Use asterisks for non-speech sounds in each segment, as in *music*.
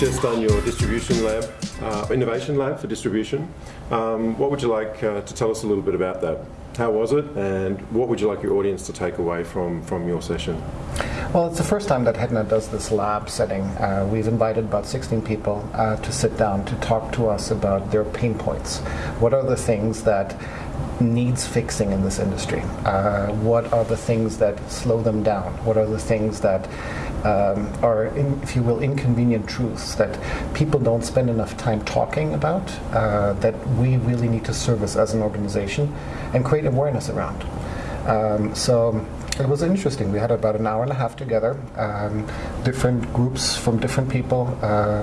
Just done your distribution lab, uh, innovation lab for distribution. Um, what would you like uh, to tell us a little bit about that? How was it, and what would you like your audience to take away from, from your session? Well, it's the first time that HEDNA does this lab setting. Uh, we've invited about 16 people uh, to sit down to talk to us about their pain points. What are the things that needs fixing in this industry? Uh, what are the things that slow them down? What are the things that um, are, in, if you will, inconvenient truths that people don't spend enough time talking about uh, that we really need to service as an organization and create awareness around? Um, so it was interesting. We had about an hour and a half together, um, different groups from different people. Uh,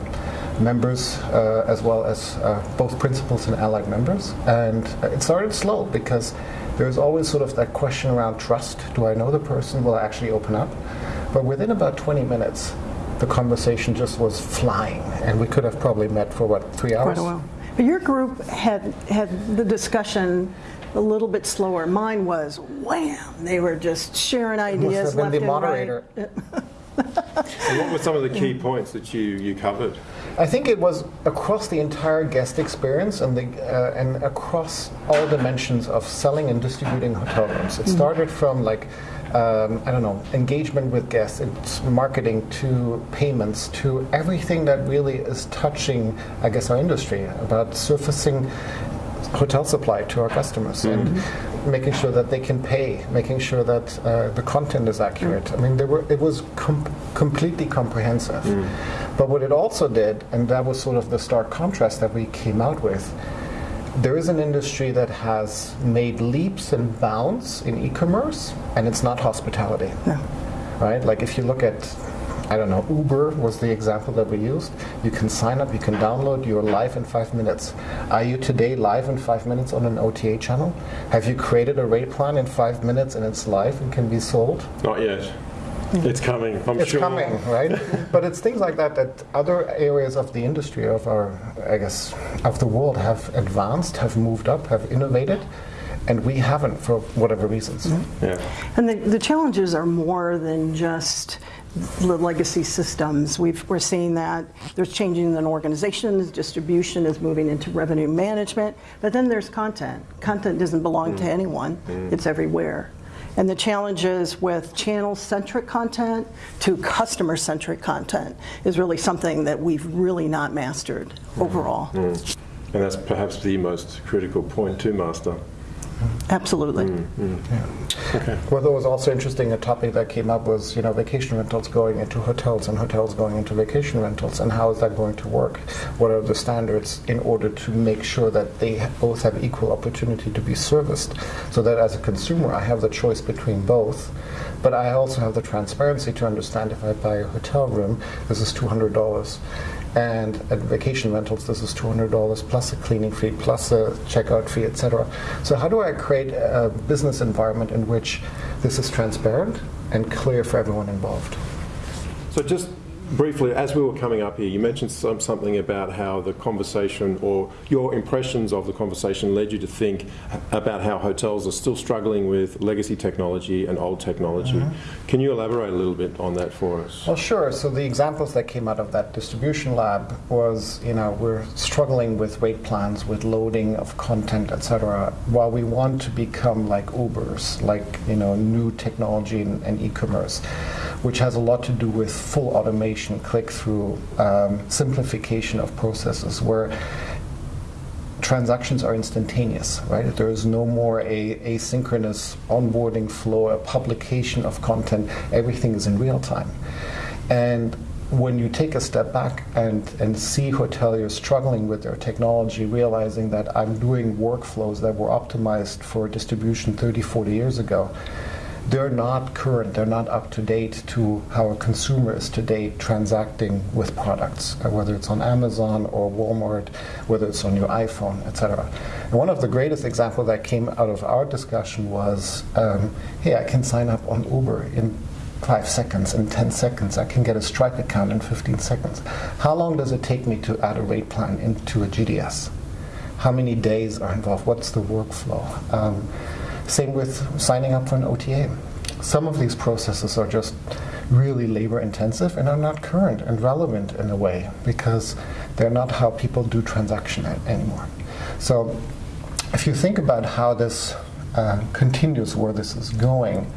members uh, as well as uh, both principals and allied members. And it started slow because there's always sort of that question around trust. Do I know the person? Will I actually open up? But within about 20 minutes, the conversation just was flying, and we could have probably met for what three hours. Quite a while. But your group had had the discussion a little bit slower. Mine was wham! They were just sharing ideas Must have been left the moderator. right. *laughs* And what were some of the key points that you, you covered? I think it was across the entire guest experience and, the, uh, and across all dimensions of selling and distributing hotel rooms. It started from like, um, I don't know, engagement with guests, it's marketing to payments to everything that really is touching, I guess, our industry about surfacing hotel supply to our customers and making sure that they can pay, making sure that uh, the content is accurate. I mean, there were, it was com- completely comprehensive. But what it also did, and that was sort of the stark contrast that we came out with, there is an industry that has made leaps and bounds in e-commerce, and it's not hospitality. Right? Like if you look at I don't know, Uber was the example that we used. You can sign up, you can download, you're live in five minutes. Are you today live in five minutes on an OTA channel? Have you created a rate plan in five minutes and it's live and can be sold? Not yet. It's coming, I'm It's sure. It's coming, right? *laughs* but it's things like that that other areas of the industry of our, I guess, of the world have advanced, have moved up, have innovated, and we haven't for whatever reasons. Mm-hmm. Yeah. And the, the challenges are more than just the legacy systems. We've, we're seeing that there's changing in organizations, distribution is moving into revenue management, but then there's content. Content doesn't belong to mm. anyone, mm. it's everywhere. And the challenges with channel-centric content to customer-centric content is really something that we've really not mastered mm. overall. And that's perhaps the most critical point to master. Absolutely. Mm, mm. Okay. What was also interesting, a topic that came up was, you know, vacation rentals going into hotels and hotels going into vacation rentals, and how is that going to work? What are the standards in order to make sure that they both have equal opportunity to be serviced, so that as a consumer I have the choice between both, but I also have the transparency to understand if I buy a hotel room, this is two hundred dollars. And at vacation rentals, this is $200 plus a cleaning fee, plus a checkout fee, etc. So, how do I create a business environment in which this is transparent and clear for everyone involved? So just briefly, as we were coming up here, you mentioned some, something about how the conversation or your impressions of the conversation led you to think about how hotels are still struggling with legacy technology and old technology. Mm-hmm. Can you elaborate a little bit on that for us? Well, sure. So the examples that came out of that distribution lab was, you know, we're struggling with rate plans, with loading of content, etc. While we want to become like Ubers, like you know, new technology and, and e-commerce, which has a lot to do with full automation, click-through, um, simplification of processes, where transactions are instantaneous, right? There is no more a asynchronous onboarding flow, a publication of content. Everything is in real time. And when you take a step back and, and see hoteliers struggling with their technology, realizing that I'm doing workflows that were optimized for distribution 30, 40 years ago, they're not current, they're not up to date to how a consumer is today transacting with products, uh, whether it's on Amazon or Walmart, whether it's on your iPhone, etc. And one of the greatest examples that came out of our discussion was, um, hey, I can sign up on Uber in five seconds, in 10 seconds. I can get a Stripe account in 15 seconds. How long does it take me to add a rate plan into a GDS? How many days are involved? What's the workflow? Um, same with signing up for an OTA. Some of these processes are just really labor intensive and are not current and relevant in a way because they're not how people do transaction anymore. So if you think about how this uh, continues, where this is going,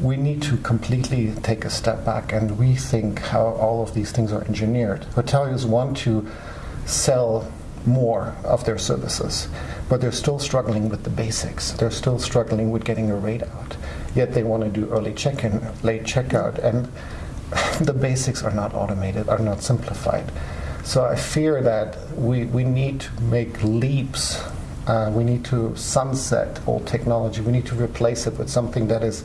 we need to completely take a step back and rethink how all of these things are engineered. Hoteliers want to sell more of their services, but they're still struggling with the basics. They're still struggling with getting a rate out. Yet they want to do early check-in, late checkout, and *laughs* the basics are not automated, are not simplified. So I fear that we, we need to make leaps. Uh, we need to sunset old technology. We need to replace it with something that is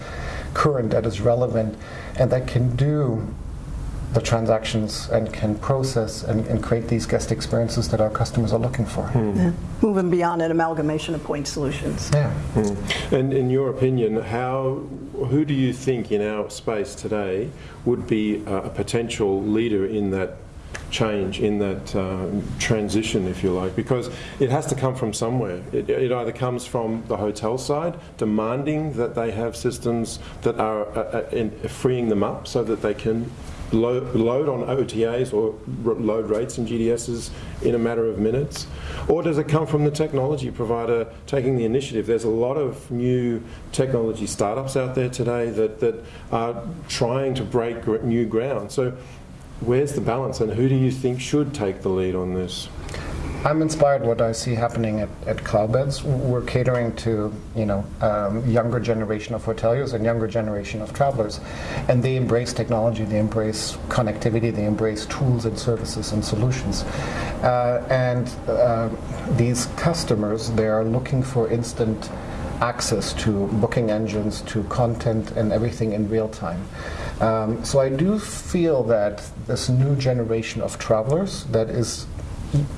current, that is relevant, and that can do the transactions and can process and, and create these guest experiences that our customers are looking for. Yeah. Moving beyond an amalgamation of point solutions. Yeah. And in your opinion, how, who do you think in our space today would be a a potential leader in that change, in that um, transition, if you like? Because it has to come from somewhere. It, it either comes from the hotel side, demanding that they have systems that are uh, uh, in, freeing them up so that they can load, on OTAs or load rates and GDSs in a matter of minutes? Or does it come from the technology provider taking the initiative? There's a lot of new technology startups out there today that, that are trying to break new ground. So where's the balance and who do you think should take the lead on this? I'm inspired what I see happening at, at Cloudbeds. We're catering to you know um, younger generation of hoteliers and younger generation of travelers, and they embrace technology, they embrace connectivity, they embrace tools and services and solutions. Uh, and uh, these customers, they are looking for instant access to booking engines, to content, and everything in real time. Um, so I do feel that this new generation of travelers that is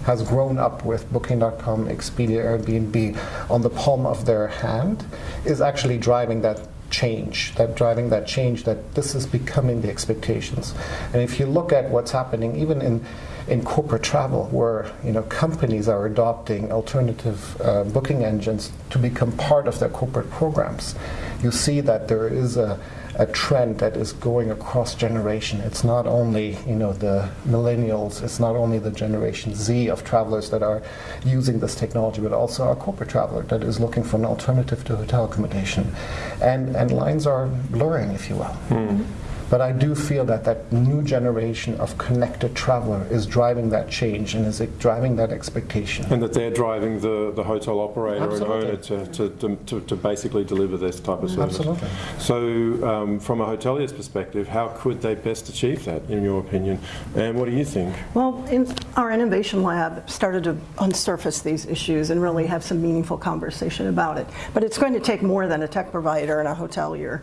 has grown up with Booking.com, Expedia, Airbnb on the palm of their hand is actually driving that change, that driving that change that this is becoming the expectations. And if you look at what's happening even in in corporate travel, where you know companies are adopting alternative uh, booking engines to become part of their corporate programs, you see that there is a a trend that is going across generation. It's not only you know the millennials, it's not only the generation Z of travelers that are using this technology, but also our corporate traveler that is looking for an alternative to hotel accommodation, and and lines are blurring, if you will. Hmm. But I do feel that that new generation of connected traveler is driving that change and is driving that expectation. And that they're driving the, the hotel operator and owner to, to, to, to, to basically deliver this type of service. Absolutely. So, um, from a hotelier's perspective, how could they best achieve that, in your opinion? And what do you think? Well, in, our innovation lab started to unsurface these issues and really have some meaningful conversation about it. But it's going to take more than a tech provider and a hotelier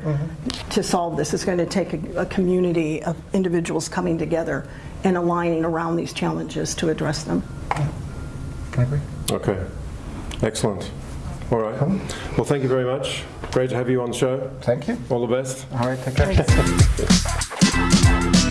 to solve this. It's going to take a, a community of individuals coming together and aligning around these challenges to address them. I agree. Okay, excellent. All right. Well, thank you very much. Great to have you on the show. Thank you. All the best. All right, take care. Thanks. *laughs*